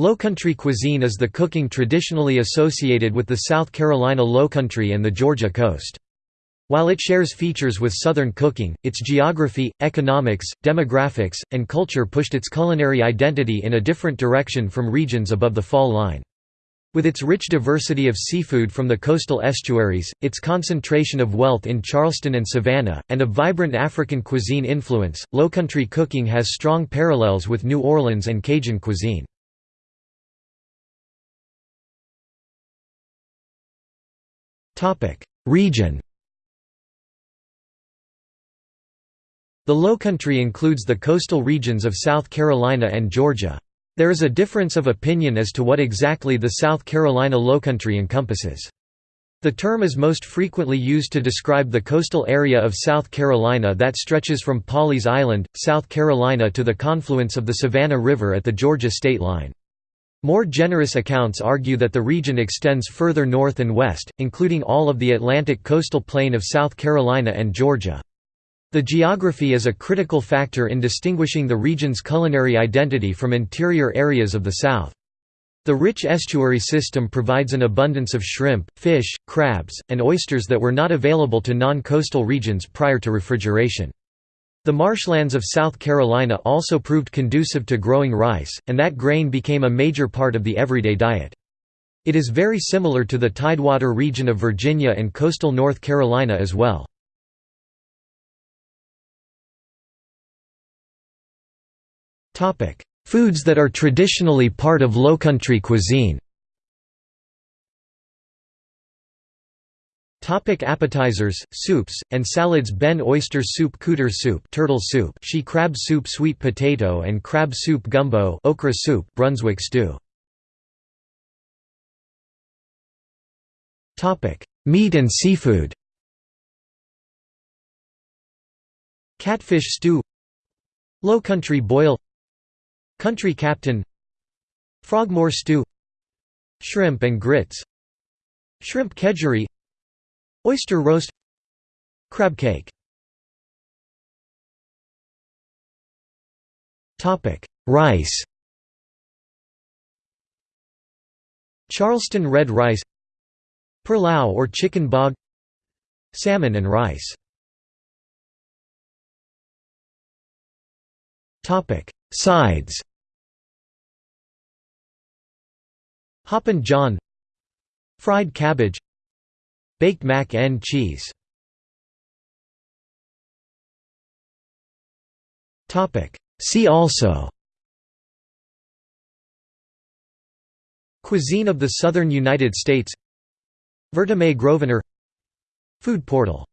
Lowcountry cuisine is the cooking traditionally associated with the South Carolina Lowcountry and the Georgia coast. While it shares features with Southern cooking, its geography, economics, demographics, and culture pushed its culinary identity in a different direction from regions above the fall line. With its rich diversity of seafood from the coastal estuaries, its concentration of wealth in Charleston and Savannah, and a vibrant African cuisine influence, Lowcountry cooking has strong parallels with New Orleans and Cajun cuisine. Region The Lowcountry includes the coastal regions of South Carolina and Georgia. There is a difference of opinion as to what exactly the South Carolina Lowcountry encompasses. The term is most frequently used to describe the coastal area of South Carolina that stretches from Pawleys Island, South Carolina to the confluence of the Savannah River at the Georgia state line. More generous accounts argue that the region extends further north and west, including all of the Atlantic coastal plain of South Carolina and Georgia. The geography is a critical factor in distinguishing the region's culinary identity from interior areas of the South. The rich estuary system provides an abundance of shrimp, fish, crabs, and oysters that were not available to non-coastal regions prior to refrigeration. The marshlands of South Carolina also proved conducive to growing rice, and that grain became a major part of the everyday diet. It is very similar to the Tidewater region of Virginia and coastal North Carolina as well. Foods that are traditionally part of Lowcountry cuisine Topic appetizers, soups, and salads Benne oyster soup Cooter soup turtle soup she crab soup sweet potato and crab soup gumbo okra soup Brunswick stew. Topic: Meat and seafood. Catfish stew. Low country boil. Country captain. Frogmore stew. Shrimp and grits. Shrimp kedgeree Oyster roast. Crab cake. Rice. Charleston red rice. Pilau or chicken bog. Salmon and rice. Topic Sides. Hoppin' John. Fried cabbage Baked mac and cheese. See also. Cuisine of the Southern United States. Vertamae Grosvenor. Food portal